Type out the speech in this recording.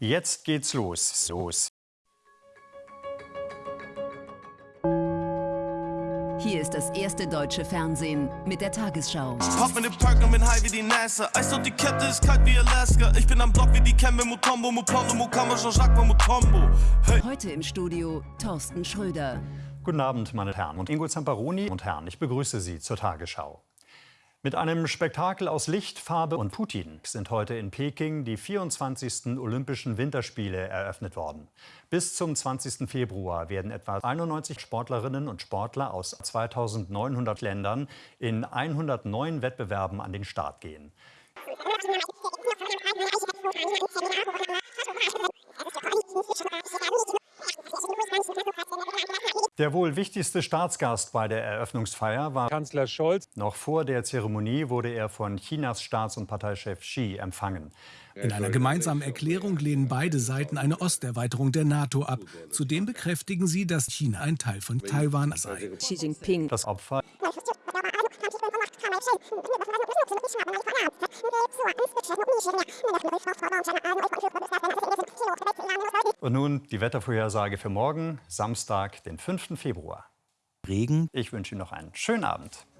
Jetzt geht's los. Los. Hier ist das erste deutsche Fernsehen mit der Tagesschau. Hop in den Park und bin high wie die NASA. Eis und die Kette ist kalt wie Alaska. Ich bin am Block wie die Kembe Mutombo, Mupondo, Mukama, Jean-Jacques Mutombo. Hey. Heute im Studio Thorsten Schröder. Guten Abend, meine Herren und Ingo Zamparoni und Herren. Ich begrüße Sie zur Tagesschau. Mit einem Spektakel aus Licht, Farbe und Putin sind heute in Peking die 24. Olympischen Winterspiele eröffnet worden. Bis zum 20. Februar werden etwa 91 Sportlerinnen und Sportler aus 2900 Ländern in 109 Wettbewerben an den Start gehen. Der wohl wichtigste Staatsgast bei der Eröffnungsfeier war Kanzler Scholz. Noch vor der Zeremonie wurde er von Chinas Staats- und Parteichef Xi empfangen. In einer gemeinsamen Erklärung lehnen beide Seiten eine Osterweiterung der NATO ab. Zudem bekräftigen sie, dass China ein Teil von Taiwan sei. Xi Jinping. Das Opfer Und nun die Wettervorhersage für morgen, Samstag, den 5. Februar. Regen. Ich wünsche Ihnen noch einen schönen Abend.